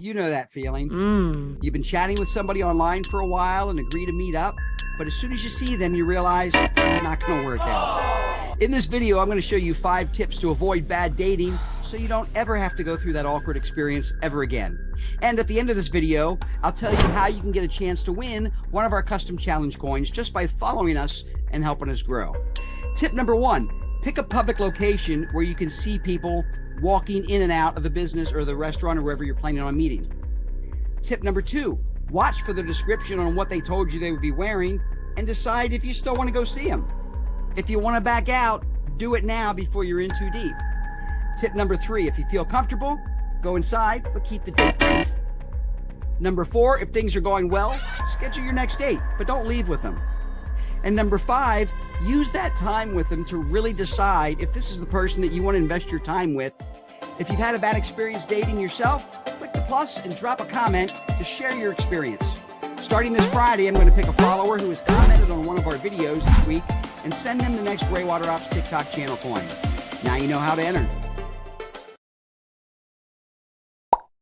You know that feeling. Mmm. You've been chatting with somebody online for a while and agree to meet up, but as soon as you see them, you realize it's not going to work out. In this video, I'm going to show you five tips to avoid bad dating so you don't ever have to go through that awkward experience ever again. And at the end of this video, I'll tell you how you can get a chance to win one of our custom challenge coins just by following us and helping us grow. Tip number one, pick a public location where you can see people walking in and out of the business or the restaurant or wherever you're planning on meeting. Tip number two, watch for the description on what they told you they would be wearing and decide if you still want to go see them. If you want to back out, do it now before you're in too deep. Tip number three, if you feel comfortable, go inside, but keep the date brief. Number four, if things are going well, schedule your next date, but don't leave with them. And number five, use that time with them to really decide if this is the person that you want to invest your time with if you've had a bad experience dating yourself, click the plus and drop a comment to share your experience. Starting this Friday, I'm going to pick a follower who has commented on one of our videos this week and send them the next Graywater Ops TikTok channel coin. Now you know how to enter.